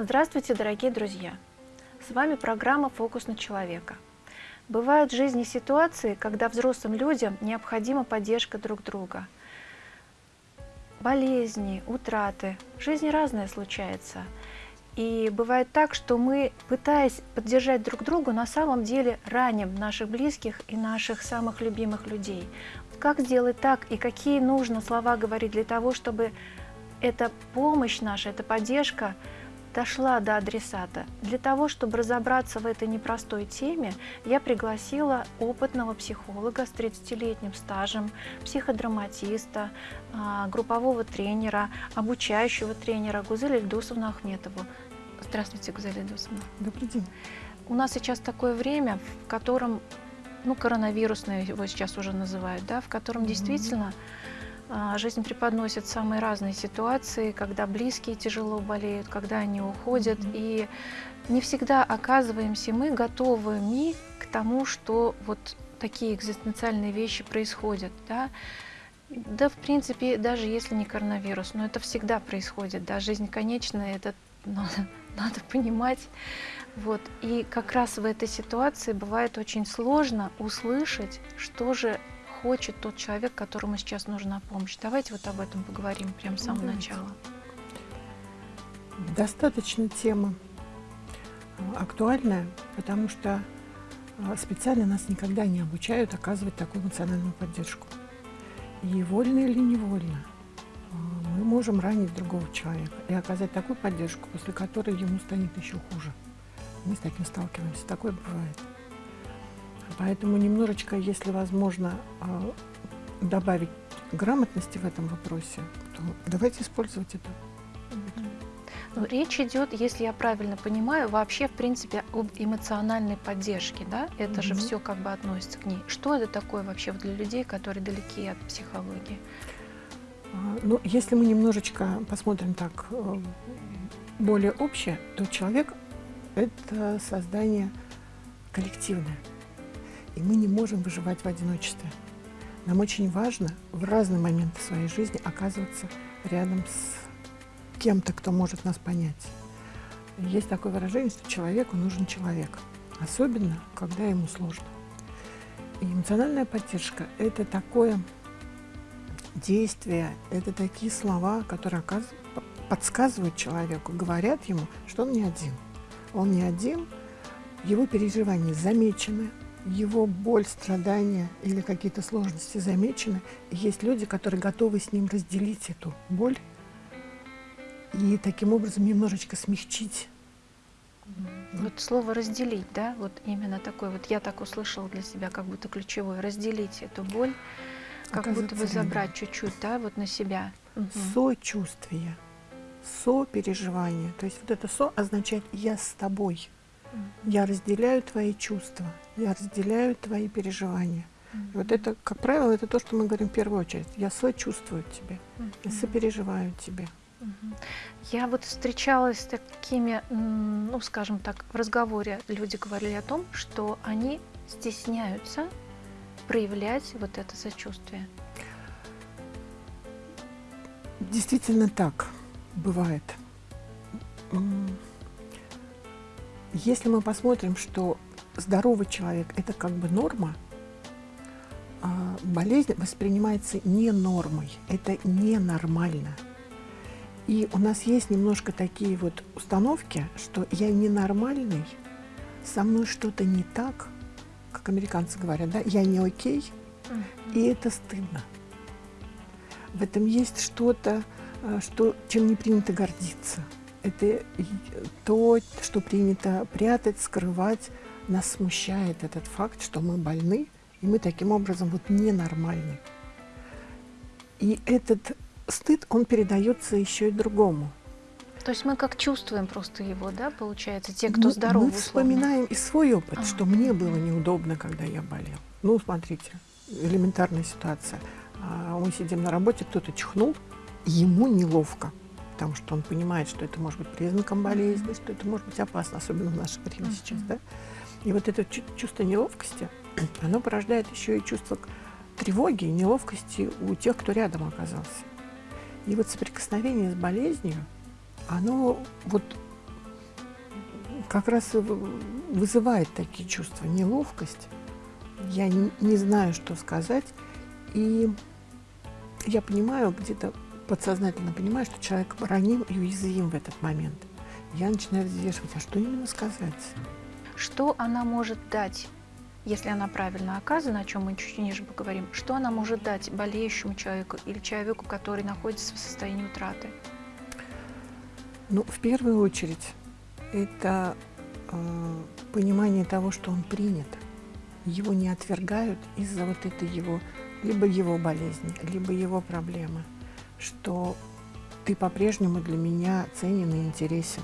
Здравствуйте, дорогие друзья! С вами программа «Фокус на человека». Бывают в жизни ситуации, когда взрослым людям необходима поддержка друг друга. Болезни, утраты. В жизни разное случается. И бывает так, что мы, пытаясь поддержать друг друга, на самом деле раним наших близких и наших самых любимых людей. Как сделать так и какие нужно слова говорить для того, чтобы эта помощь наша, эта поддержка – дошла до адресата. Для того, чтобы разобраться в этой непростой теме, я пригласила опытного психолога с 30-летним стажем, психодраматиста, а, группового тренера, обучающего тренера Гузель Ильдусовну Ахметову. Здравствуйте, Гузель Ильдусовна. Добрый день. У нас сейчас такое время, в котором, ну, коронавирусное его сейчас уже называют, да, в котором mm -hmm. действительно жизнь преподносит самые разные ситуации, когда близкие тяжело болеют, когда они уходят. И не всегда оказываемся мы готовыми к тому, что вот такие экзистенциальные вещи происходят. Да? Да, в принципе, даже если не коронавирус, но это всегда происходит. Да? Жизнь конечная, это надо, надо понимать. Вот. И как раз в этой ситуации бывает очень сложно услышать, что же хочет тот человек, которому сейчас нужна помощь. Давайте вот об этом поговорим прямо с самого Давайте. начала. Достаточно тема э, актуальная, потому что э, специально нас никогда не обучают оказывать такую эмоциональную поддержку. И вольно или невольно э, мы можем ранить другого человека и оказать такую поддержку, после которой ему станет еще хуже. Мы с таким сталкиваемся, такое бывает. Поэтому немножечко, если возможно, а, добавить грамотности в этом вопросе, то давайте использовать это. Ну, речь идет, если я правильно понимаю, вообще, в принципе, об эмоциональной поддержке, да? Это mm -hmm. же все как бы относится к ней. Что это такое вообще для людей, которые далеки от психологии? А, ну, если мы немножечко посмотрим так э, более общее, то человек – это создание коллективное и мы не можем выживать в одиночестве. Нам очень важно в разные моменты своей жизни оказываться рядом с кем-то, кто может нас понять. Есть такое выражение, что человеку нужен человек, особенно, когда ему сложно. И эмоциональная поддержка – это такое действие, это такие слова, которые подсказывают человеку, говорят ему, что он не один. Он не один, его переживания замечены, его боль, страдания или какие-то сложности замечены. Есть люди, которые готовы с ним разделить эту боль и таким образом немножечко смягчить. Вот слово «разделить», да, вот именно такое, вот я так услышала для себя, как будто ключевое, разделить эту боль, как будто бы забрать чуть-чуть, да, вот на себя. Сочувствие, сопереживание, то есть вот это «со» означает «я с тобой», я разделяю твои чувства, я разделяю твои переживания. И вот это, как правило, это то, что мы говорим в первую очередь. Я сочувствую тебе, я сопереживаю тебе. Я вот встречалась с такими, ну, скажем так, в разговоре люди говорили о том, что они стесняются проявлять вот это сочувствие. Действительно так бывает. Если мы посмотрим, что здоровый человек – это как бы норма, а болезнь воспринимается не нормой, это ненормально. И у нас есть немножко такие вот установки, что я ненормальный, со мной что-то не так, как американцы говорят, да, я не окей, и это стыдно. В этом есть что-то, а, что, чем не принято гордиться это то, что принято прятать, скрывать. Нас смущает этот факт, что мы больны, и мы таким образом вот ненормальны. И этот стыд, он передается еще и другому. То есть мы как чувствуем просто его, да, получается, те, кто здоровы. Мы вспоминаем и свой опыт, а. что мне было неудобно, когда я болел. Ну, смотрите, элементарная ситуация. А, мы сидим на работе, кто-то чихнул, ему неловко потому что он понимает, что это может быть признаком болезни, что это может быть опасно, особенно в наше время сейчас. Да? И вот это чувство неловкости, оно порождает еще и чувство тревоги и неловкости у тех, кто рядом оказался. И вот соприкосновение с болезнью, оно вот как раз вызывает такие чувства, неловкость. Я не знаю, что сказать. И я понимаю, где-то подсознательно понимаю, что человек раним и уязвим в этот момент. Я начинаю взвешивать, а что именно сказать? Что она может дать, если она правильно оказана, о чем мы чуть ниже поговорим, что она может дать болеющему человеку или человеку, который находится в состоянии утраты? Ну, в первую очередь, это э, понимание того, что он принят. Его не отвергают из-за вот этой его, либо его болезни, либо его проблемы, что ты по-прежнему для меня ценен и интересен.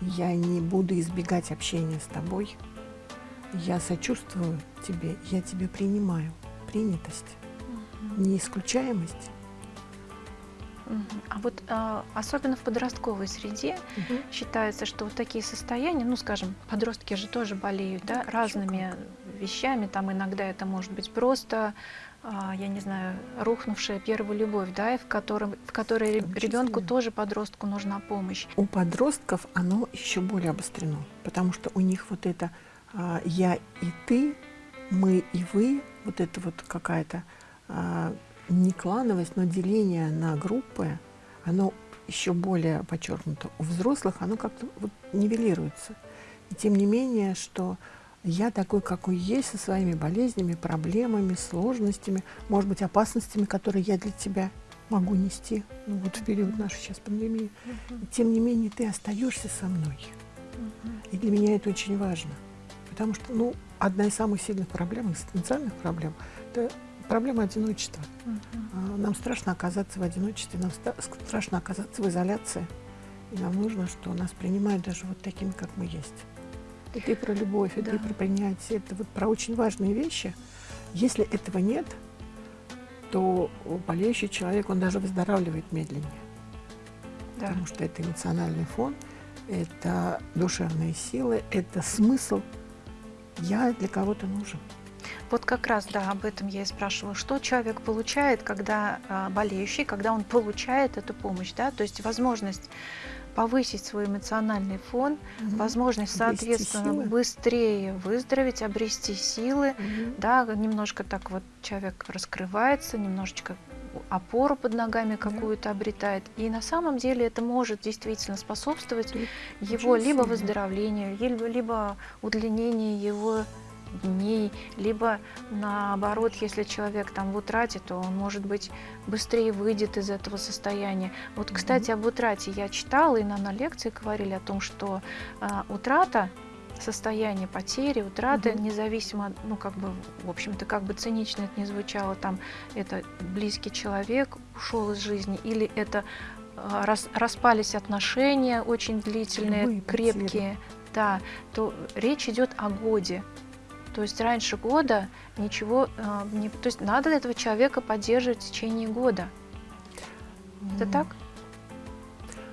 Я не буду избегать общения с тобой. Я сочувствую тебе, я тебе принимаю. Принятость, угу. неисключаемость а вот а, особенно в подростковой среде угу. считается, что вот такие состояния, ну, скажем, подростки же тоже болеют, да, разными вещами. Там иногда это может быть просто, я не знаю, рухнувшая первая любовь, да, и в котором, в которой ребенку тоже подростку нужна помощь. У подростков оно еще более обострено, потому что у них вот это а, я и ты, мы и вы, вот это вот какая-то а, не клановость, но деление на группы, оно еще более подчеркнуто. У взрослых оно как-то вот нивелируется. И тем не менее, что я такой, какой есть, со своими болезнями, проблемами, сложностями, может быть, опасностями, которые я для тебя могу нести ну, вот в период нашей сейчас пандемии. И тем не менее, ты остаешься со мной. И для меня это очень важно. Потому что, ну, одна из самых сильных проблем, экзистенциальных проблем, это проблема одиночества. Угу. Нам страшно оказаться в одиночестве, нам страшно оказаться в изоляции. И нам нужно, что нас принимают даже вот такими, как мы есть. Это и про любовь, это да. и про принятие, это вот про очень важные вещи. Если этого нет, то болеющий человек, он даже выздоравливает медленнее. Да. Потому что это эмоциональный фон, это душевные силы, это смысл. Я для кого-то нужен. Вот как раз, да, об этом я и спрашивала. Что человек получает, когда а, болеющий, когда он получает эту помощь, да, то есть возможность повысить свой эмоциональный фон, угу. возможность, соответственно, быстрее выздороветь, обрести силы, угу. да, немножко так вот человек раскрывается, немножечко опору под ногами какую-то обретает. И на самом деле это может действительно способствовать Тут его либо выздоровлению, либо, либо удлинению его дней, либо наоборот, если человек там в утрате, то он, может быть, быстрее выйдет из этого состояния. Вот, кстати, об утрате я читала, и нам на лекции говорили о том, что э, утрата состояние потери, утраты, угу. независимо, ну, как бы, в общем-то, как бы цинично это не звучало, там, это близкий человек ушел из жизни, или это э, рас, распались отношения очень длительные, Любые крепкие, потери. да, то речь идет о годе. То есть раньше года ничего э, не... То есть надо этого человека поддерживать в течение года. Это так?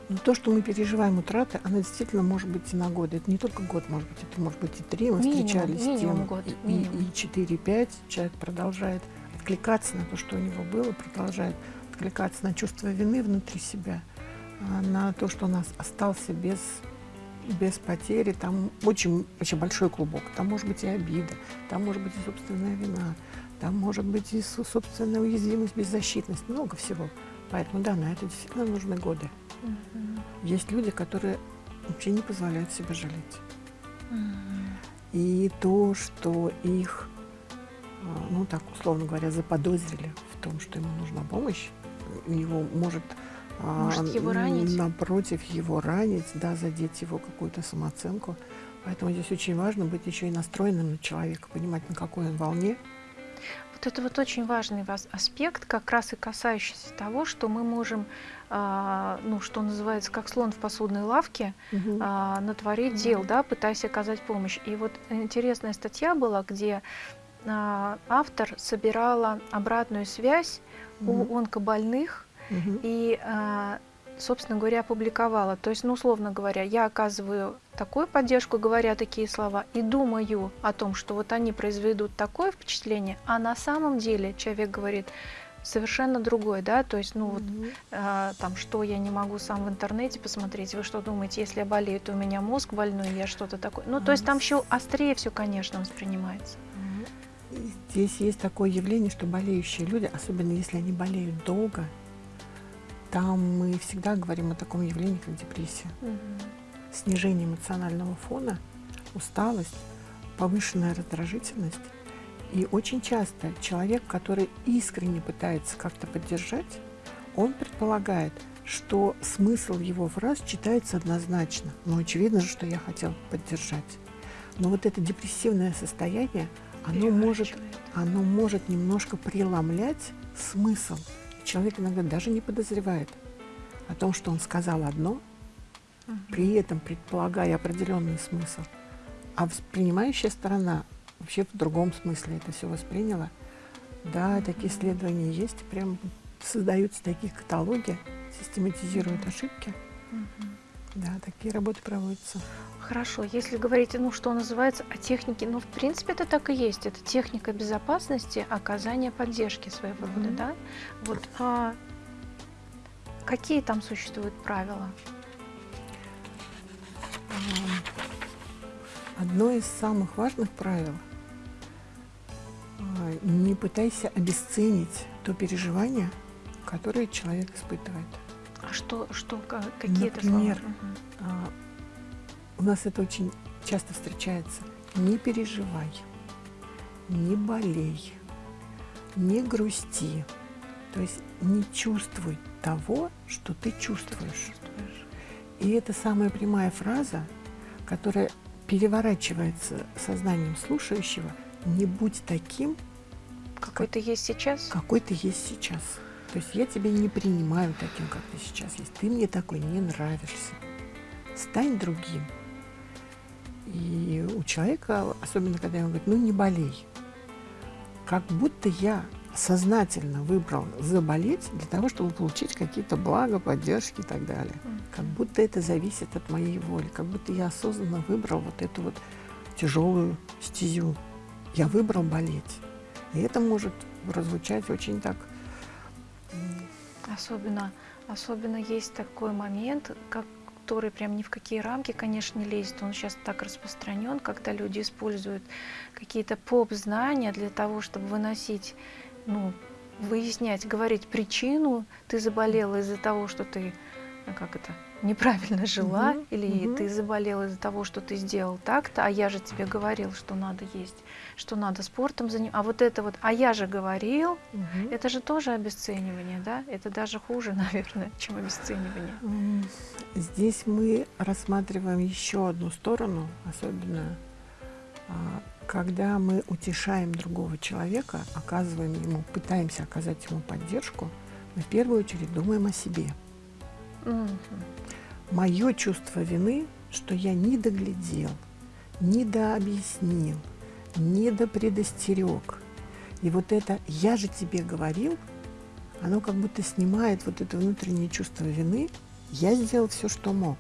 Но то, что мы переживаем утраты, она действительно может быть и на годы. Это не только год, может быть, это может быть и три. Мы минимум, встречались минимум с тем, год, и, и четыре, пять. Человек продолжает откликаться на то, что у него было, продолжает откликаться на чувство вины внутри себя, а, на то, что он остался без без потери, там очень, очень большой клубок. Там может быть и обида, там может быть и собственная вина, там может быть и собственная уязвимость, беззащитность, много всего. Поэтому да, на это действительно нужны годы. Угу. Есть люди, которые вообще не позволяют себе жалеть. Угу. И то, что их, а, ну так условно говоря, заподозрили в том, что ему нужна помощь, у него может может его ранить? Напротив, его ранить, да, задеть его какую-то самооценку. Поэтому здесь очень важно быть еще и настроенным на человека, понимать, на какой он волне. Вот это вот очень важный аспект, как раз и касающийся того, что мы можем, а, ну, что называется, как слон в посудной лавке, угу. а, натворить дел, да, пытаясь оказать помощь. И вот интересная статья была, где а, автор собирала обратную связь угу. у онкобольных, Угу. И, а, собственно говоря, опубликовала. То есть, ну, условно говоря, я оказываю такую поддержку, говоря такие слова, и думаю о том, что вот они произведут такое впечатление, а на самом деле человек говорит, совершенно другой, да, то есть, ну вот, Мгм. а, там, что я не могу сам в интернете посмотреть, вы что думаете, если я болею, то у меня мозг больной, я что-то такое, ну, то есть там еще острее все, конечно, воспринимается. И Здесь есть такое явление, что болеющие люди, особенно если они болеют долго, там мы всегда говорим о таком явлении, как депрессия. Снижение эмоционального фона, усталость, повышенная раздражительность. И очень часто человек, который искренне пытается как-то поддержать, он предполагает, что смысл его фраз читается однозначно. Ну, очевидно же, что я хотел поддержать. Но вот это депрессивное состояние, оно может, оно может немножко преломлять смысл. Человек иногда даже не подозревает о том, что он сказал одно, при этом предполагая определенный смысл. А воспринимающая сторона вообще в другом смысле это все восприняла. Да, такие исследования есть, прям создаются такие каталоги, систематизируют ошибки. Мгм. Да, такие работы проводятся. Хорошо, если говорить, ну, что называется, о технике, ну, в принципе, это так и есть. Это техника безопасности, оказания поддержки своего рода, Мгм. да? Вот, а какие там существуют правила? Одно из самых важных правил а, не пытайся обесценить то переживание, которое человек испытывает. А что, что, ка- какие это слова? Например. А, У нас это очень часто встречается. Не переживай, не болей, не грусти. То есть не чувствуй того, что ты чувствуешь. И это самая прямая фраза, которая переворачивается сознанием слушающего. Не будь таким, Какой ты есть сейчас? какой ты есть сейчас. То есть я тебя не принимаю таким, как ты сейчас есть. Ты мне такой не нравишься. Стань другим. И у человека, особенно когда ему говорят, ну не болей, как будто я сознательно выбрал заболеть для того, чтобы получить какие-то блага, поддержки и так далее. Как будто это зависит от моей воли, как будто я осознанно выбрал вот эту вот тяжелую стезю. Я выбрал болеть. И это может прозвучать очень так Особенно, особенно есть такой момент, как который прям ни в какие рамки, конечно, не лезет. Он сейчас так распространен, когда люди используют какие-то поп-знания для того, чтобы выносить, ну, выяснять, говорить причину. Ты заболела из-за того, что ты, как это, неправильно жила, Мгм, или мгм. ты заболела из-за того, что ты сделал так-то, а я же тебе говорил, что надо есть, что надо спортом заниматься. А вот это вот, а я же говорил, Мгм. это же тоже обесценивание, да? Это даже хуже, наверное, чем обесценивание. Здесь мы рассматриваем еще одну сторону, особенно а, когда мы утешаем другого человека, оказываем ему, пытаемся оказать ему поддержку, мы в первую очередь думаем о себе. Мгм. Мое чувство вины, что я не доглядел, не дообъяснил, не допредостерег. И вот это «я же тебе говорил», оно как будто снимает вот это внутреннее чувство вины. Я сделал все, что мог.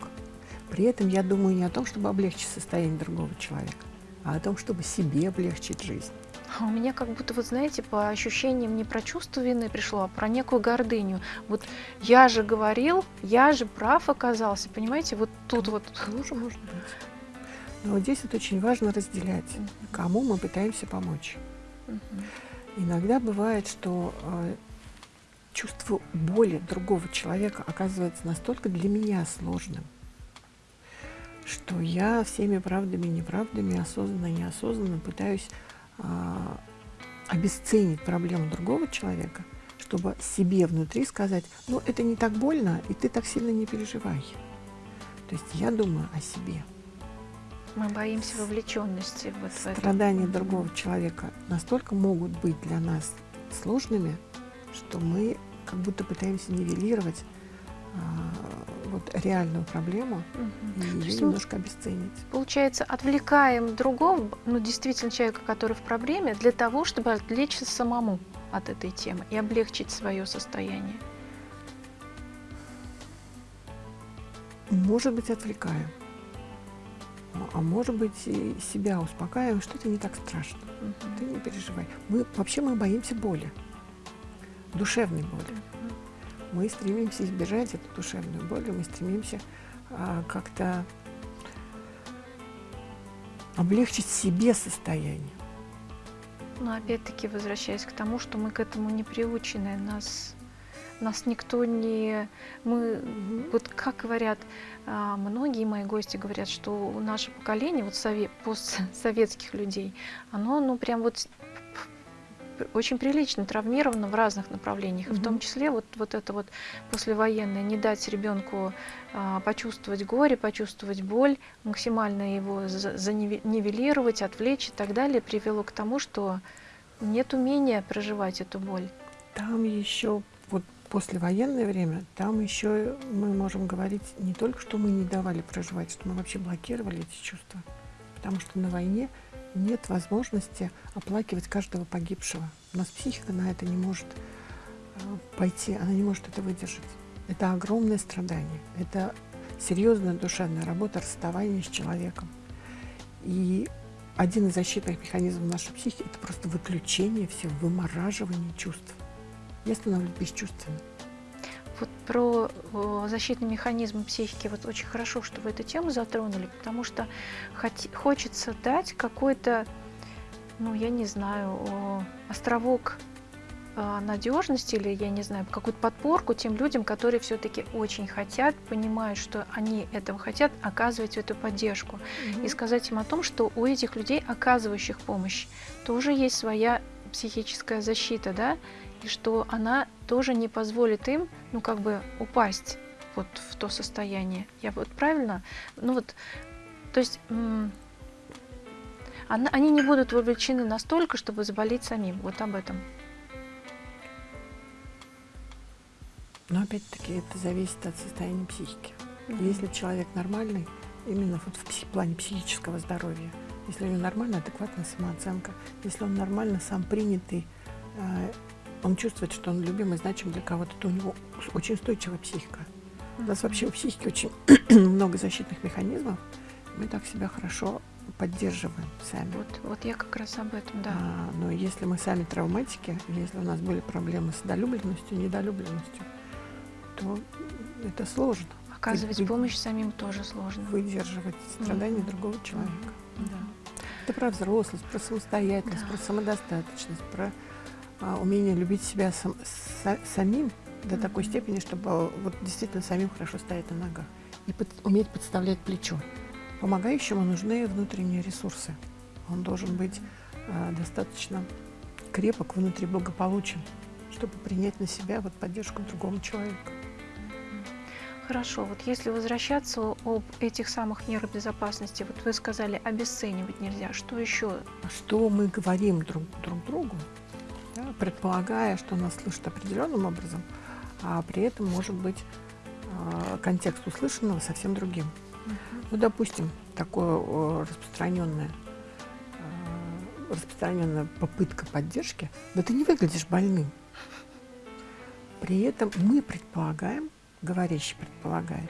При этом я думаю не о том, чтобы облегчить состояние другого человека, а о том, чтобы себе облегчить жизнь. А у меня как будто, вот знаете, по ощущениям не про чувство вины пришло, а про некую гордыню. Вот я же говорил, я же прав оказался, понимаете? Вот тут вот. Тоже может быть. Но вот здесь вот очень важно разделять, кому мы пытаемся помочь. Иногда бывает, что э, чувство боли другого человека оказывается настолько для меня сложным, что я всеми правдами и неправдами, осознанно и неосознанно пытаюсь обесценить проблему другого человека, чтобы себе внутри сказать, ну это не так больно, и ты так сильно не переживай. То есть я думаю о себе. Мы боимся вовлеченности вот в. Страдания Мгм. другого человека настолько могут быть для нас сложными, что мы как будто пытаемся нивелировать а, вот реальную проблему Мгм. и ее немножко обесценить. Получается, отвлекаем другого, ну, действительно, человека, который в проблеме, для того, чтобы отвлечься самому от этой темы и облегчить свое состояние. Может быть, отвлекаем. А- может быть, и себя успокаиваем, что это не так страшно. Мгм. Ты не переживай. Мы, вообще мы боимся боли. душевной боли. Мы стремимся избежать эту душевную боль, мы стремимся а, как-то облегчить себе состояние. Но опять-таки возвращаясь к тому, что мы к этому не приучены, нас, нас никто не... Мы, вот как говорят, а, многие мои гости говорят, что наше поколение, вот совет, постсоветских людей, оно ну прям вот очень прилично травмировано в разных направлениях, mm -hmm. в том числе вот, вот это вот послевоенное, не дать ребенку а, почувствовать горе, почувствовать боль, максимально его занивелировать, отвлечь и так далее, привело к тому, что нет умения проживать эту боль. Там еще вот послевоенное время, там еще мы можем говорить не только, что мы не давали проживать, что мы вообще блокировали эти чувства, потому что на войне нет возможности оплакивать каждого погибшего. У нас психика на это не может э, пойти, она не может это выдержать. Это огромное страдание, это серьезная душевная работа расставания с человеком. И один из защитных механизмов нашей психики – это просто выключение всего, вымораживание чувств. Я становлюсь бесчувственным. Вот про защитный механизм психики вот очень хорошо, что вы эту тему затронули, потому что хочется дать какой-то, ну, я не знаю, островок а, надежности или, я не знаю, какую-то подпорку тем людям, которые все-таки очень хотят, понимают, что они этого хотят, оказывать эту поддержку. Mm -hmm. И сказать им о том, что у этих людей, оказывающих помощь, тоже есть своя психическая защита, да, и что она тоже не позволит им, ну, как бы упасть вот в то состояние. Я вот правильно? Ну вот, то есть она, они не будут вовлечены настолько, чтобы заболеть самим. Вот об этом. Но опять-таки это зависит от состояния психики. Mm -hmm. Если человек нормальный, именно вот в псих, плане психического здоровья, если у него нормальная, адекватная самооценка, если он нормально сам принятый э, он чувствует, что он любимый, значим для кого-то, то у него очень устойчивая психика. У нас вообще у психики очень много защитных механизмов. Мы так себя хорошо поддерживаем сами. Вот, вот я как раз об этом, да. А, но если мы сами травматики, если у нас были проблемы с долюбленностью, недолюбленностью, то это сложно. Оказывать Вы, помощь самим тоже сложно. Выдерживать страдания mm -hmm. другого человека. Mm -hmm. да. Это про взрослость, про самостоятельность, да. про самодостаточность, про умение любить себя сам, са, самим до mm -hmm. такой степени, чтобы вот действительно самим хорошо стоять на ногах и под, уметь подставлять плечо. Помогающему нужны внутренние ресурсы. Он должен быть а, достаточно крепок, внутри благополучен, чтобы принять на себя вот поддержку другого человека. Хорошо, вот если возвращаться об этих самых мерах безопасности, вот вы сказали, обесценивать нельзя, что еще? Что мы говорим друг, друг другу, да, предполагая, что нас слышат определенным образом, а при этом может быть э, контекст услышанного совсем другим. Uh -huh. Ну, допустим, такое распространенное э, распространенная попытка поддержки, да ты не выглядишь больным. При этом мы предполагаем, говорящий предполагает,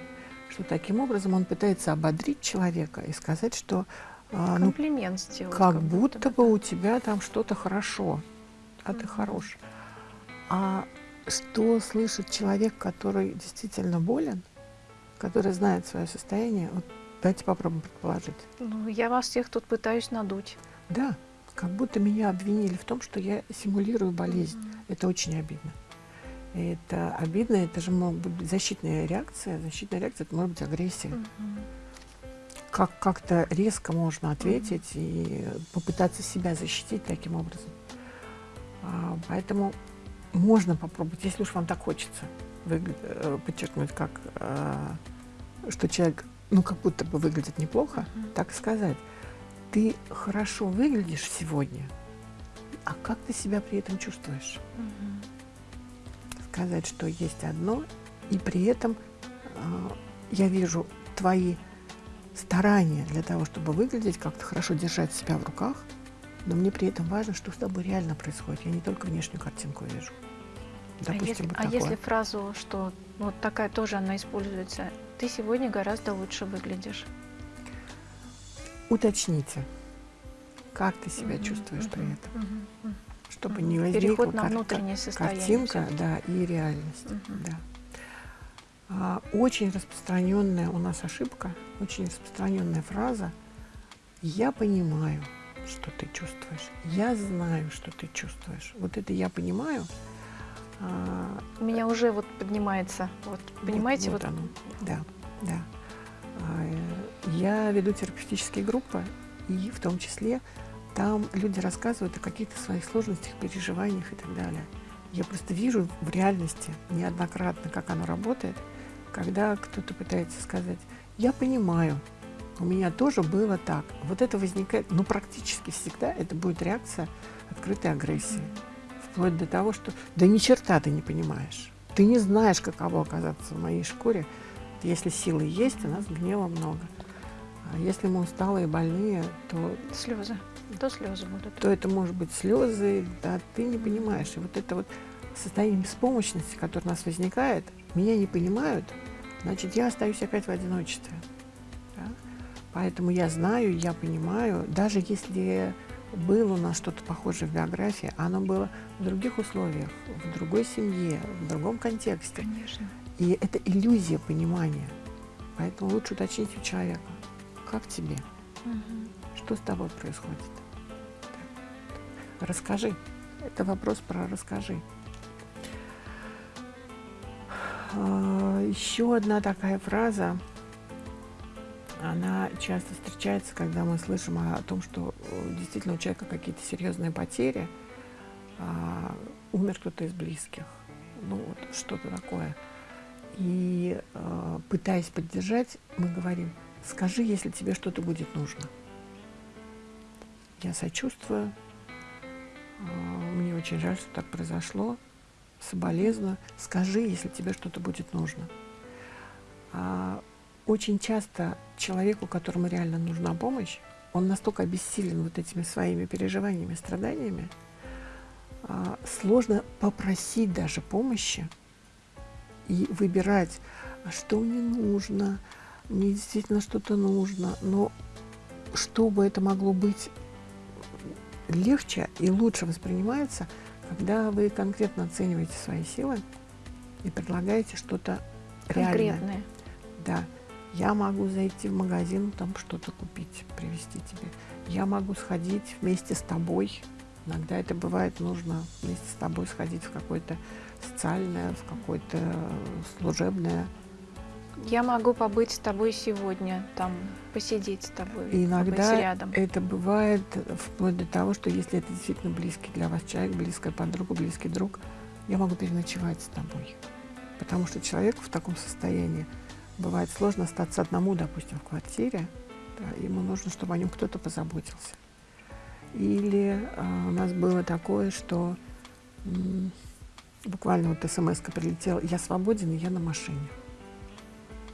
что таким образом он пытается ободрить человека и сказать, что а, ну, сделать, как, как будто, будто бы у тебя там что-то хорошо а ты хорош. А что слышит человек, который действительно болен, который знает свое состояние, вот давайте попробуем предположить. Ну, я вас всех тут пытаюсь надуть. Да, как будто меня обвинили в том, что я симулирую болезнь. Mm -hmm. Это очень обидно. Это обидно, это же может быть защитная реакция. Защитная реакция, это может быть агрессия. Mm -hmm. Как как-то резко можно ответить mm -hmm. и попытаться себя защитить таким образом. А, поэтому можно попробовать, если уж вам так хочется, э, подчеркнуть, как, а, что человек, ну, как будто бы выглядит неплохо, uh -huh. так сказать. Ты хорошо выглядишь сегодня, а как ты себя при этом чувствуешь? Uh -huh. Сказать, что есть одно, и при этом э, я вижу твои старания для того, чтобы выглядеть, как-то хорошо держать себя в руках – но мне при этом важно, что с тобой реально происходит. Я не только внешнюю картинку вижу. Допустим, а если, вот а если фразу, что вот такая тоже она используется, ты сегодня гораздо лучше выглядишь? Уточните, как ты себя mm -hmm, чувствуешь mm -hmm, при этом. Mm -hmm. чтобы Мгм. не возникла Переход на кар- внутреннее состояние картинка, да, и реальность, Мгм. да. А, очень распространенная у нас ошибка, очень распространенная фраза «я понимаю, что ты чувствуешь, я знаю, что ты чувствуешь». Вот это «я понимаю» а, У меня уже вот поднимается, вот, понимаете, вот, оно. Да, да. А, э, Я веду терапевтические группы, и в том числе там люди рассказывают о каких-то своих сложностях, переживаниях и так далее. Я просто вижу в реальности неоднократно, как оно работает, когда кто-то пытается сказать, я понимаю, у меня тоже было так. Вот это возникает, ну практически всегда это будет реакция открытой агрессии. Вплоть до того, что да ни черта ты не понимаешь. Ты не знаешь, каково оказаться в моей шкуре. Если силы есть, у нас гнева много. А если мы усталые, больные, то, слезы, то слезы будут. то это может быть слезы, да, ты не понимаешь. И вот это вот состояние беспомощности, которое у нас возникает, меня не понимают, значит, я остаюсь опять в одиночестве. Поэтому я знаю, я понимаю, даже если было у нас что-то похожее в биографии, оно было в других условиях, в другой семье, в другом контексте. Конечно. И это иллюзия понимания. Поэтому лучше уточнить у человека, как тебе, Мгм. что с тобой происходит. Расскажи. Это вопрос про расскажи. А, Еще одна такая фраза, она часто встречается, когда мы слышим о, том, что э, действительно у человека какие-то серьезные потери, а, умер кто-то из близких, ну вот что-то такое. И э, пытаясь поддержать, мы говорим, скажи, если тебе что-то будет нужно. Я сочувствую, э, мне очень жаль, что так произошло, соболезную. Скажи, если тебе что-то будет нужно. А, очень часто человеку, которому реально нужна помощь, он настолько обессилен вот этими своими переживаниями, страданиями, а, сложно попросить даже помощи и выбирать, что мне нужно, мне действительно что-то нужно, но чтобы это могло быть легче и лучше воспринимается, когда вы конкретно оцениваете свои силы и предлагаете что-то реальное. Конкретные. Да, я могу зайти в магазин, там что-то купить, привезти тебе. Я могу сходить вместе с тобой. Иногда это бывает нужно вместе с тобой сходить в какое-то социальное, в какое-то служебное. Я могу побыть с тобой сегодня, там, посидеть с тобой, иногда побыть рядом. это бывает вплоть до того, что если это действительно близкий для вас человек, близкая подруга, близкий друг, я могу переночевать с тобой. Потому что человеку в таком состоянии бывает сложно остаться одному, допустим, в квартире. да, ему нужно, чтобы о нем кто-то позаботился. Или а, у нас было такое, что м, буквально вот смс прилетела, я свободен, и я на машине.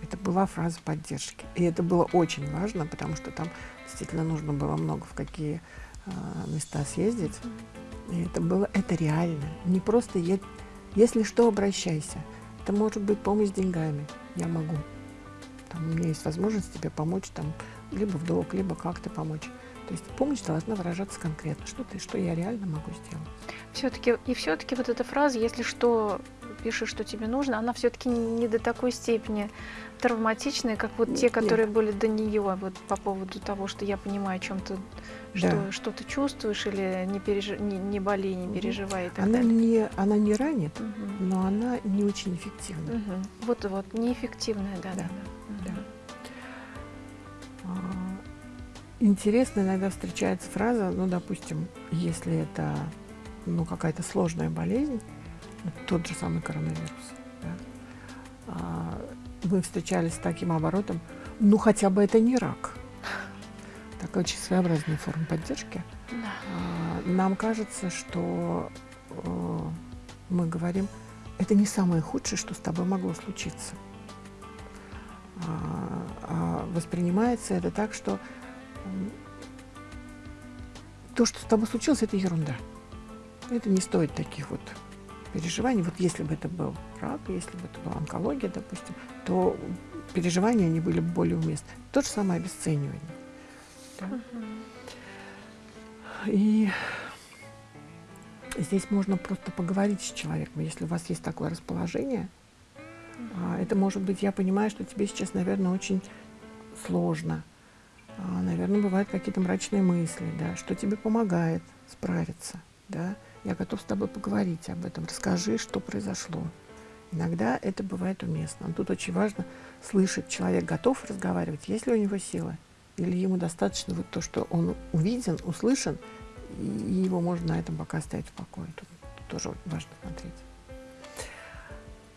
Это была фраза поддержки. И это было очень важно, потому что там действительно нужно было много в какие а, места съездить. И это было, это реально. Не просто, я, если что, обращайся. Это может быть помощь деньгами. Я могу. Там, у меня есть возможность тебе помочь, там, либо в долг, либо как-то помочь. То есть помощь должна выражаться конкретно. Что ты, что я реально могу сделать. Все-таки и все-таки вот эта фраза, если что, пиши, что тебе нужно, она все-таки не до такой степени травматичная, как вот те, Нет. которые были до нее, вот по поводу того, что я понимаю, о чем ты, что, Да. что ты чувствуешь или не, пережи, не, не болей, не Мгм. переживай и так Она далее. не, она не ранит, Мгм. но она не очень эффективна. Мгм. Вот, вот, неэффективная, да, да. Да. да. А, Интересно иногда встречается фраза, ну, допустим, если это ну, какая-то сложная болезнь, тот же самый коронавирус, да, а, мы встречались с таким оборотом, ну, хотя бы это не рак. Такая очень своеобразная форма поддержки. Да. А, Нам кажется, что э, мы говорим, это не самое худшее, что с тобой могло случиться. А, воспринимается это так, что то, что с тобой случилось, это ерунда. Это не стоит таких вот переживаний. Вот если бы это был рак, если бы это была онкология, допустим, то переживания они были бы более уместны. То же самое обесценивание. да. И Здесь можно просто поговорить с человеком, если у вас есть такое расположение. А, это может быть, я понимаю, что тебе сейчас, наверное, очень сложно. А, наверное, бывают какие-то мрачные мысли, да, что тебе помогает справиться, да. Я готов с тобой поговорить об этом, расскажи, что произошло. Иногда это бывает уместно. Но тут очень важно слышать, человек готов разговаривать, есть ли у него силы, или ему достаточно вот то, что он увиден, услышан, и его можно на этом пока оставить в покое. Тут, тут тоже важно смотреть.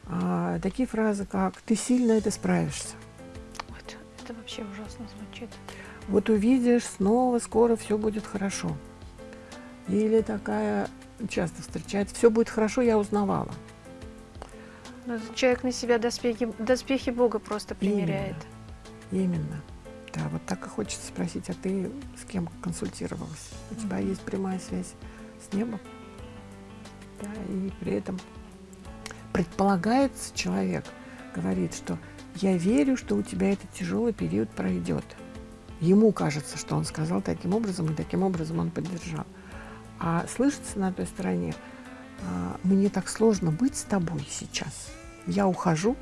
А, такие фразы, как «ты сильно это справишься». Вот, это вообще ужасно звучит. Вот увидишь, снова, скоро все будет хорошо. Или такая часто встречается «все будет хорошо, я узнавала». Человек на себя доспехи, доспехи Бога просто примеряет. Именно. Именно. Да, вот так и хочется спросить, а ты с кем консультировалась? У тебя есть прямая связь с небом? Да, и при этом предполагается человек, говорит, что я верю, что у тебя этот тяжелый период пройдет. Ему кажется, что он сказал таким образом, и таким образом он поддержал. А слышится на той стороне, «А, мне так сложно быть с тобой сейчас. Я ухожу,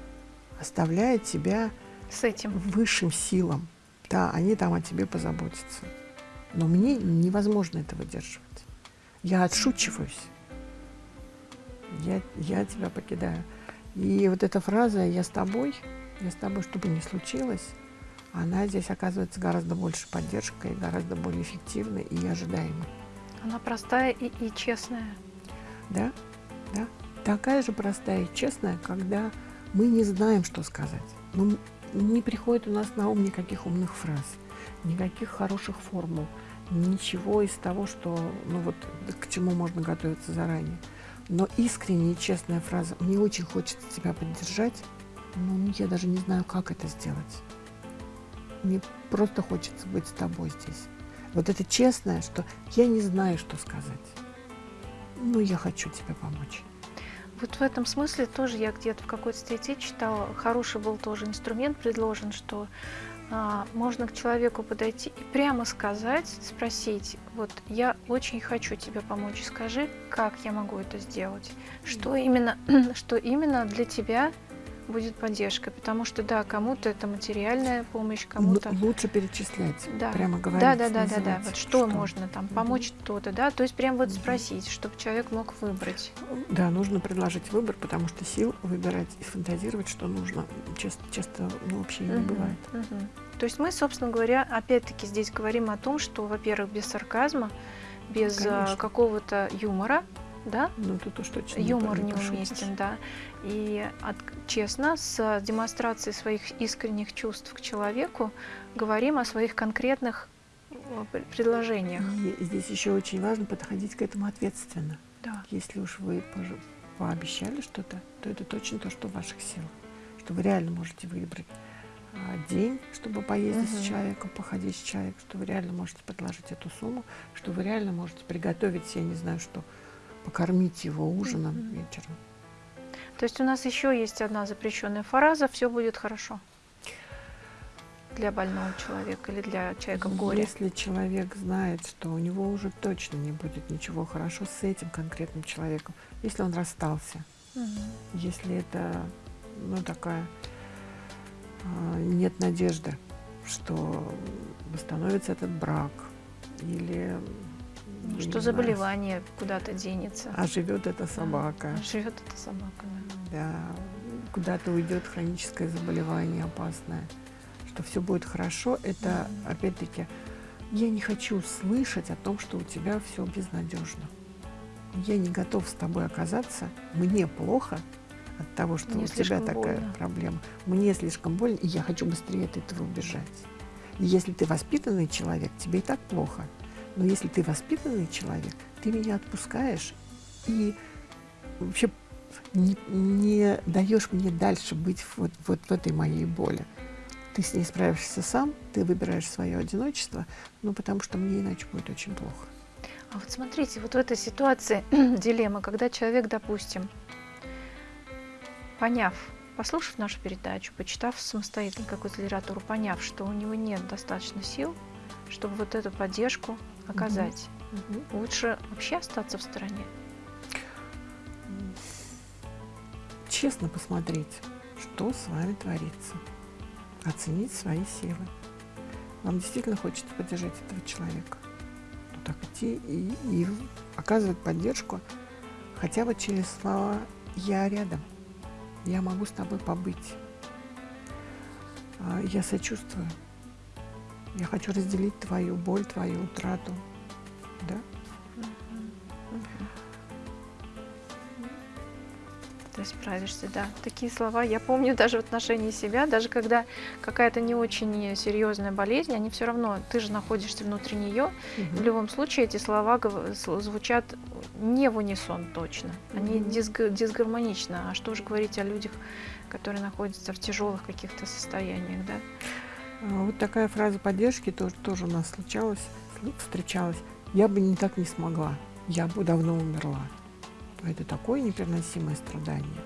оставляя тебя с этим высшим силам. Да, они там о тебе позаботятся. Но мне невозможно это выдерживать. Я отшучиваюсь я, я тебя покидаю. И вот эта фраза «я с тобой», «я с тобой, что бы ни случилось», она здесь оказывается гораздо больше поддержкой, гораздо более эффективной и ожидаемой. Она простая и, и честная. Да, да. Такая же простая и честная, когда мы не знаем, что сказать. Ну, не приходит у нас на ум никаких умных фраз, никаких хороших формул, ничего из того, что, ну вот, к чему можно готовиться заранее. Но искренняя и честная фраза «мне очень хочется тебя поддержать», ну, я даже не знаю, как это сделать. Мне просто хочется быть с тобой здесь. Вот это честное, что я не знаю, что сказать. Но я хочу тебе помочь. Вот в этом смысле тоже я где-то в какой-то статье читала, хороший был тоже инструмент предложен, что а, можно к человеку подойти и прямо сказать, спросить, вот я очень хочу тебе помочь, скажи, как я могу это сделать, что именно, что именно для тебя будет поддержкой, потому что да, кому-то это материальная помощь, кому-то лучше перечислять, да. прямо говорить. Да, да, да, да, да. Вот что, что можно там помочь угу. то-то, да, то есть прям вот угу. спросить, чтобы человек мог выбрать. Да, нужно предложить выбор, потому что сил выбирать и фантазировать, что нужно, часто, часто ну, вообще угу. не бывает. Угу. То есть мы, собственно говоря, опять-таки здесь говорим о том, что, во-первых, без сарказма, без а, какого-то юмора, да? Ну, тут уж точно Юмор неуместен, да. И от, честно, с демонстрацией своих искренних чувств к человеку говорим о своих конкретных э, предложениях. И здесь еще очень важно подходить к этому ответственно. Да. Если уж вы пообещали что-то, то это точно то, что в ваших силах. Что вы реально можете выбрать а, день, чтобы поездить угу. с человеком, походить с человеком, что вы реально можете предложить эту сумму, что вы реально можете приготовить, я не знаю что, покормить его ужином угу. вечером. То есть у нас еще есть одна запрещенная фраза «все будет хорошо» для больного человека или для человека в горе. Если человек знает, что у него уже точно не будет ничего хорошо с этим конкретным человеком, если он расстался, угу. если это ну, такая а, нет надежды, что восстановится этот брак или ну, что заболевание куда-то денется. А живет эта собака. А живет эта собака, да. Да, куда-то уйдет хроническое заболевание опасное. Что все будет хорошо, это mm-hmm. опять-таки я не хочу слышать о том, что у тебя все безнадежно. Я не готов с тобой оказаться, мне плохо, от того, что Мне у тебя такая больно. проблема. Мне слишком больно, и я хочу быстрее от этого убежать. И если ты воспитанный человек, тебе и так плохо. Но если ты воспитанный человек, ты меня отпускаешь и вообще не, не даешь мне дальше быть вот, вот в этой моей боли. Ты с ней справишься сам, ты выбираешь свое одиночество, ну потому что мне иначе будет очень плохо. А вот смотрите, вот в этой ситуации дилемма, когда человек, допустим, поняв, послушав нашу передачу, почитав самостоятельно какую-то литературу, поняв, что у него нет достаточно сил, чтобы вот эту поддержку оказать, угу. лучше вообще остаться в стороне. честно посмотреть, что с вами творится, оценить свои силы. Вам действительно хочется поддержать этого человека. Ну так идти и, и оказывать поддержку хотя бы через слова «я рядом», «я могу с тобой побыть», «А, «я сочувствую», «я хочу разделить твою боль, твою утрату». Да? Ты справишься, да. Такие слова я помню даже в отношении себя, даже когда какая-то не очень серьезная болезнь, они все равно, ты же находишься внутри нее. Мгм. В любом случае эти слова звучат не в унисон точно, они Мгм. дисг- дисгармонично. А что же говорить о людях, которые находятся в тяжелых каких-то состояниях, да? А, Вот такая фраза поддержки тоже, тоже у нас случалась, сл- встречалась. Я бы не так не смогла, я бы давно умерла. Это такое непереносимое страдание,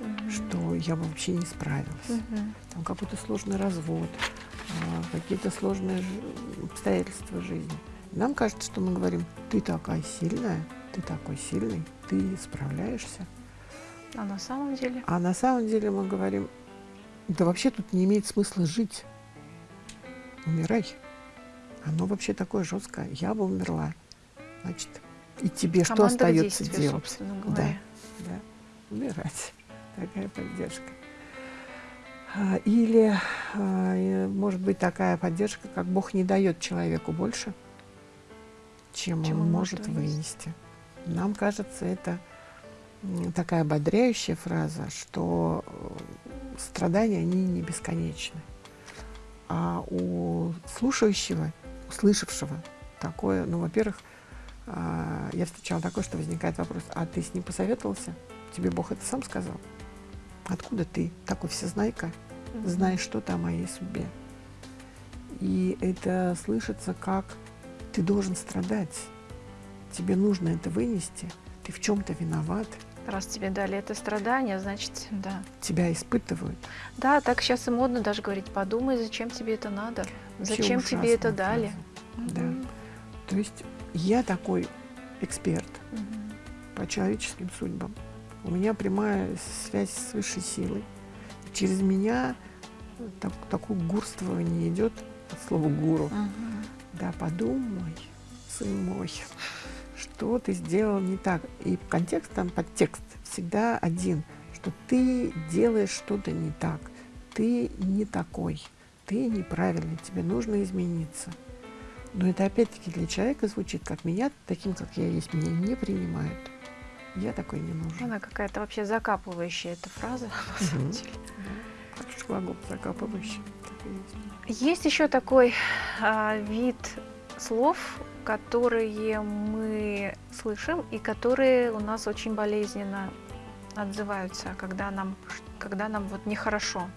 Мгм. что я бы вообще не справилась. Мгм. Там какой-то сложный развод, а, какие-то сложные обстоятельства жизни. Нам кажется, что мы говорим, ты такая сильная, ты такой сильный, ты справляешься. А на самом деле? А на самом деле мы говорим, да вообще тут не имеет смысла жить. Умирай. Оно вообще такое жесткое. Я бы умерла. Значит, и тебе что Команда к остается действию, делать? собственно говоря. Да, умирать. Такая поддержка. А, Или, а, может быть, такая поддержка, как Бог не дает человеку больше, чем, Чем он он может вынести. вынести. Нам кажется, это такая ободряющая фраза, что э, страдания, они не бесконечны. А у слушающего, услышавшего такое, ну, во-первых, а, я встречала такое, что возникает вопрос, а ты с ним посоветовался? Тебе Бог это сам сказал? Откуда ты, такой всезнайка, знаешь что-то о моей судьбе? И это слышится как ты должен страдать, тебе нужно это вынести, ты в чем-то виноват, Раз тебе дали это страдание, значит, да. тебя испытывают. Да, так сейчас и модно даже говорить, подумай, зачем тебе это надо, Вообще зачем тебе это ужасная дали. фраза. Да. Мгм. То есть я такой эксперт Мгм. по человеческим судьбам. У меня прямая связь с высшей силой. Через меня так, такое гурствование идет от слова гуру. Мгм. Да, подумай, сын мой, что ты сделал не так. И контекст там, подтекст всегда один, что ты делаешь что-то не так, ты не такой, ты неправильный, тебе нужно измениться. Но это опять-таки для человека звучит, как меня, таким, как я есть, меня не принимают. Я такой не нужен. Она какая-то вообще закапывающая эта фраза, на самом деле. Глагол закапывающий. Есть еще такой а, вид слов, которые мы слышим и которые у нас очень болезненно отзываются, когда нам, когда нам вот нехорошо,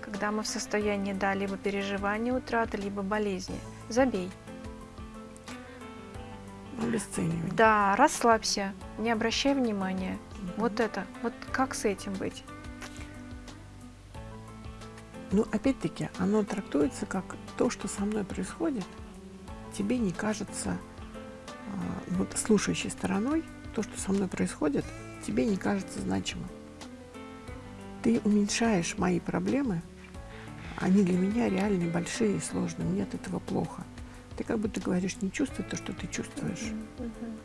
когда мы в состоянии да, либо переживания утраты, либо болезни. Забей. Обесценивание. Да, расслабься, не обращай внимания. Мгм. Вот это, вот как с этим быть? Ну, опять-таки, оно трактуется как то, что со мной происходит, тебе не кажется, а, вот слушающей стороной, то, что со мной происходит, тебе не кажется значимым. Ты уменьшаешь мои проблемы, они для меня реальные, большие и сложные, мне от этого плохо. Ты как будто говоришь, не чувствуй то, что ты чувствуешь.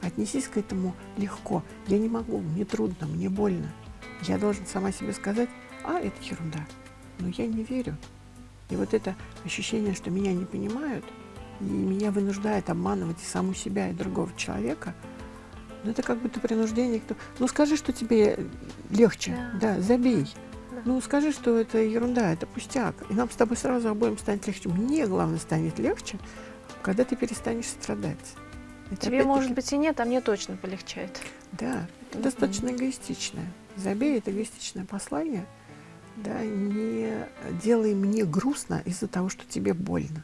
Отнесись к этому легко. Я не могу, мне трудно, мне больно. Я должен сама себе сказать, а, это ерунда. Но я не верю. И вот это ощущение, что меня не понимают, и меня вынуждает обманывать и саму себя, и другого человека, ну, это как будто принуждение. Ну, скажи, что тебе легче. Да. Да, забей. Да. Ну, скажи, что это ерунда, это пустяк. И нам с тобой сразу обоим станет легче. Мне, главное, станет легче, когда ты перестанешь страдать. Это Тебе, может быть, и нет, а мне точно полегчает. да, это Мгм. достаточно эгоистичное. Забей это эгоистичное послание. Да, не делай мне грустно из-за того, что тебе больно.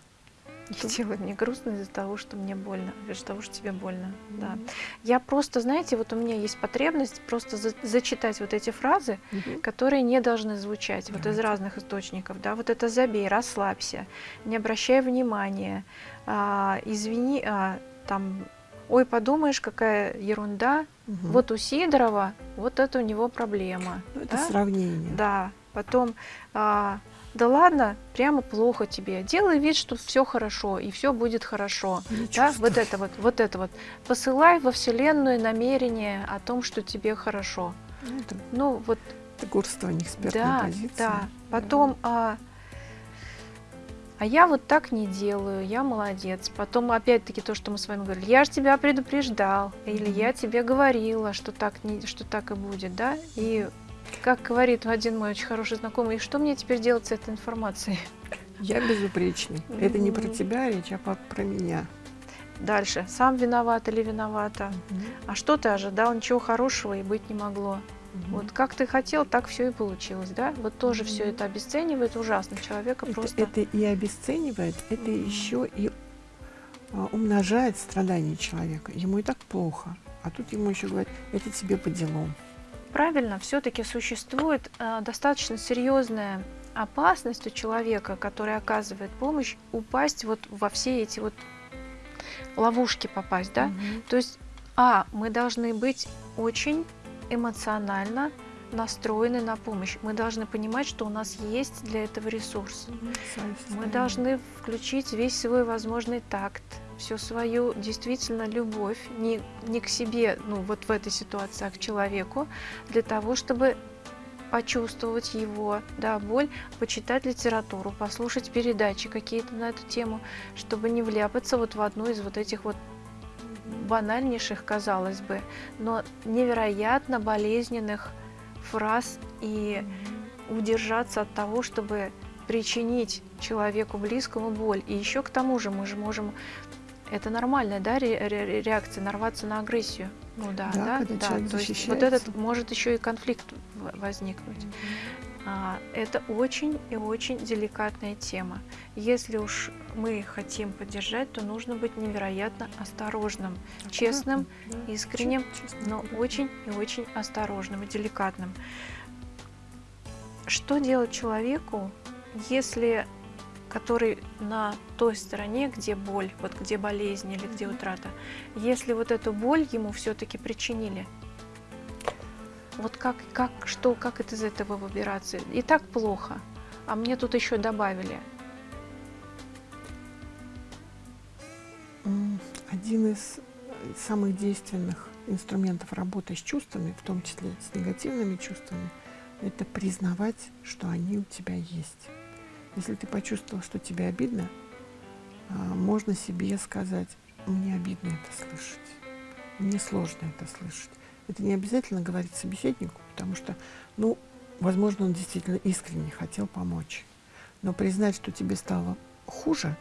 Это- делай мне грустно из-за того, что мне больно, из-за того, что тебе больно. Да. Мгм. Я просто, знаете, вот у меня есть потребность просто за- зачитать вот эти фразы, Мгм. которые не должны звучать вот из разных источников. Да, вот это забей, расслабься, не обращай внимания, а, извини, а, там ой, подумаешь, какая ерунда, Мгм. вот у Сидорова, вот это у него проблема. Ну, это да? сравнение. Да, потом, а, да ладно, прямо плохо тебе, делай вид, что все хорошо, и все будет хорошо. Не Да, вот это вот, вот это вот. Посылай во Вселенную намерение о том, что тебе хорошо. Ну, Это, Ну, вот это горствование экспертной да, позиции. да. Потом, а, а я вот так не делаю, я молодец. Потом опять-таки то, что мы с вами говорили, я же тебя предупреждал, или я тебе говорила, что так не, что так и будет, да? И как говорит один мой очень хороший знакомый, и что мне теперь делать с этой информацией? Я безупречный. Это не про тебя речь, а про меня. Дальше, сам виноват или виновата? А что ты ожидал? Ничего хорошего и быть не могло. Мгм. Вот как ты хотел, так все и получилось, да? Вот тоже все Мгм. это обесценивает ужасно человека Это, просто. это и обесценивает, это Мгм. еще и а, умножает страдания человека. Ему и так плохо. А тут ему еще говорят, это тебе по делам. Правильно, все-таки существует э, достаточно серьезная опасность у человека, который оказывает помощь, упасть вот во все эти вот ловушки попасть, да? Мгм. То есть, а, мы должны быть очень эмоционально настроены на помощь. Мы должны понимать, что у нас есть для этого ресурс. Мы должны включить весь свой возможный такт, всю свою действительно любовь не, не к себе, ну вот в этой ситуации, а к человеку, для того, чтобы почувствовать его, да, боль, почитать литературу, послушать передачи какие-то на эту тему, чтобы не вляпаться вот в одну из вот этих вот банальнейших, казалось бы, но невероятно болезненных фраз и удержаться от того, чтобы причинить человеку близкому боль. И еще к тому же мы же можем, это нормальная да, ре- ре- реакция, нарваться на агрессию. Ну да, Да, да, человек То есть вот этот может еще и конфликт возникнуть. А, это очень и очень деликатная тема. Если уж мы хотим поддержать, то нужно быть невероятно осторожным, честным, Аккуратно, да. искренним, честно, но аккуратно. очень и очень осторожным и деликатным. Что делать человеку, если который на той стороне, где боль, вот где болезнь или где утрата, если вот эту боль ему все-таки причинили, вот как, как, что, как это из этого выбираться? И так плохо, а мне тут еще добавили. Один из э, самых действенных инструментов работы с чувствами, в том числе с негативными чувствами, это признавать, что они у тебя есть. Если ты почувствовал, что тебе обидно, а, можно себе сказать, мне обидно это слышать, мне сложно это слышать. Это не обязательно говорить собеседнику, потому что, ну, возможно, он действительно искренне хотел помочь. Но признать, что тебе стало хуже,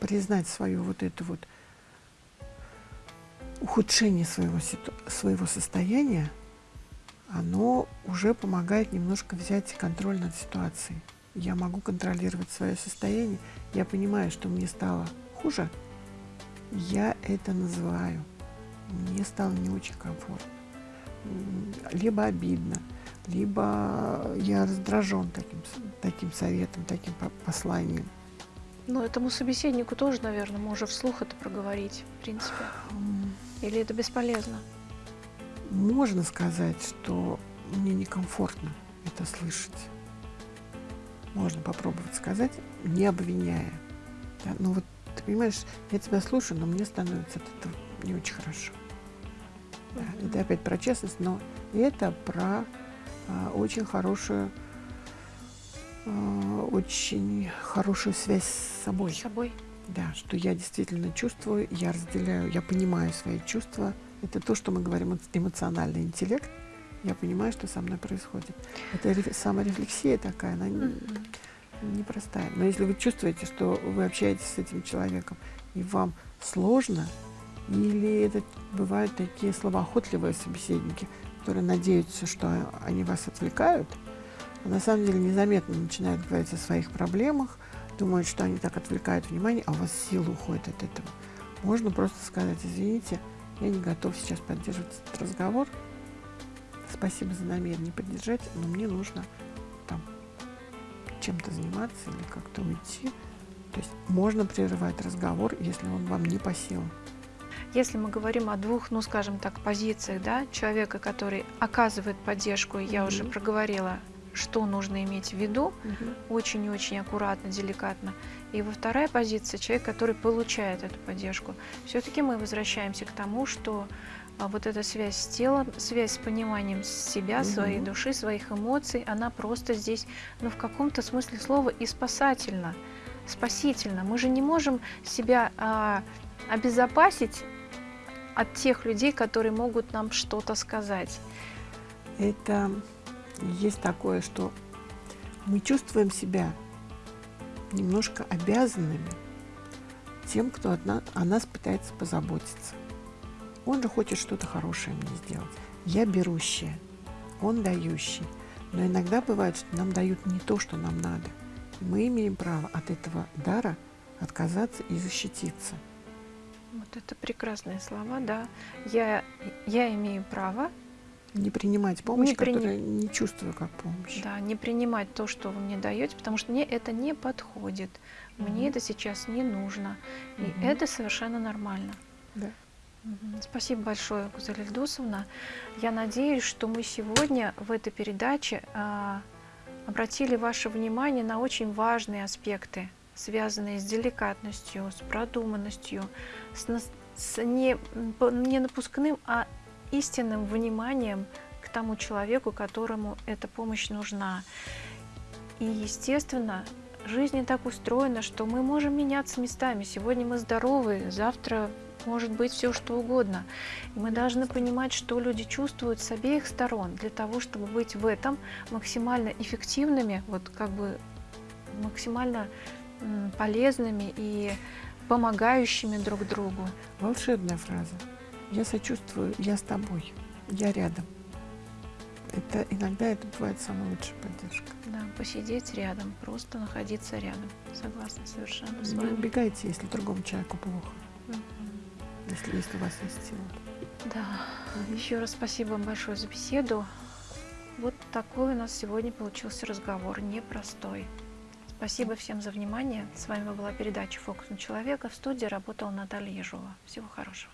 признать свою вот эту вот ухудшение своего, своего состояния, оно уже помогает немножко взять контроль над ситуацией. Я могу контролировать свое состояние, я понимаю, что мне стало хуже, я это называю. Мне стало не очень комфортно. Либо обидно, либо я раздражен таким, таким советом, таким по- посланием. Ну, этому собеседнику тоже, наверное, можно вслух это проговорить, в принципе. Или это бесполезно? Можно сказать, что мне некомфортно это слышать. Можно попробовать сказать, не обвиняя. Да, Ну вот, ты понимаешь, я тебя слушаю, но мне становится от этого не очень хорошо. Да, Мгм. это опять про честность, но это про а, очень хорошую, а, очень хорошую связь с собой. С собой. Да, что я действительно чувствую, я разделяю, я понимаю свои чувства. Это то, что мы говорим эмо- эмоциональный интеллект. Я понимаю, что со мной происходит. Это реф- саморефлексия такая, она непростая. Но если вы чувствуете, что вы общаетесь с этим человеком, и вам сложно, или это бывают такие словоохотливые собеседники, которые надеются, что они вас отвлекают, а на самом деле незаметно начинают говорить о своих проблемах, думают, что они так отвлекают внимание, а у вас сила уходит от этого. Можно просто сказать, извините, я не готов сейчас поддерживать этот разговор. Спасибо за намерение поддержать, но мне нужно там чем-то заниматься или как-то уйти. То есть можно прерывать разговор, если он вам не по силам. если мы говорим о двух, ну скажем так, позициях, да, человека, который оказывает поддержку, я Мгм. уже проговорила, что нужно иметь в виду, Мгм. очень и очень аккуратно, деликатно. И во вторая позиция человек, который получает эту поддержку. Все-таки мы возвращаемся к тому, что а, вот эта связь с телом, связь с пониманием себя, своей Мгм. души, своих эмоций, она просто здесь, ну в каком-то смысле слова и спасательна, спасительна. Мы же не можем себя а, обезопасить от тех людей, которые могут нам что-то сказать. Это есть такое, что мы чувствуем себя немножко обязанными тем, кто от на- о нас пытается позаботиться. Он же хочет что-то хорошее мне сделать. Я берущая, он дающий. Но иногда бывает, что нам дают не то, что нам надо. И мы имеем право от этого дара отказаться и защититься. Вот это прекрасные слова, да. Я, я имею право Не принимать помощь, Не прини- которую не чувствую как помощь. Да, не принимать то, что вы мне даете, потому что мне это не подходит. Мне Мгм. это сейчас не нужно. И Мгм. это совершенно нормально. Да. Спасибо большое, Гузель Ильдусовна. Я надеюсь, что мы сегодня в этой передаче а, обратили ваше внимание на очень важные аспекты, связанные с деликатностью, с продуманностью, с, с не, не напускным, а истинным вниманием к тому человеку, которому эта помощь нужна. И, естественно, жизнь так устроена, что мы можем меняться местами. Сегодня мы здоровы, завтра может быть все что угодно. И мы должны понимать, что люди чувствуют с обеих сторон для того, чтобы быть в этом максимально эффективными, вот как бы максимально полезными и помогающими друг другу. Волшебная фраза. Я сочувствую, я с тобой, я рядом. Это иногда это бывает самая лучшая поддержка. Да, посидеть рядом, просто находиться рядом. Согласна совершенно с Не вами. убегайте, если другому человеку плохо, Мгм. Если есть у вас есть сила. Да, еще раз спасибо вам большое за беседу. Вот такой у нас сегодня получился разговор, непростой. Спасибо всем за внимание. С вами была передача «Фокус на человека». В студии работала Наталья Ежова. Всего хорошего.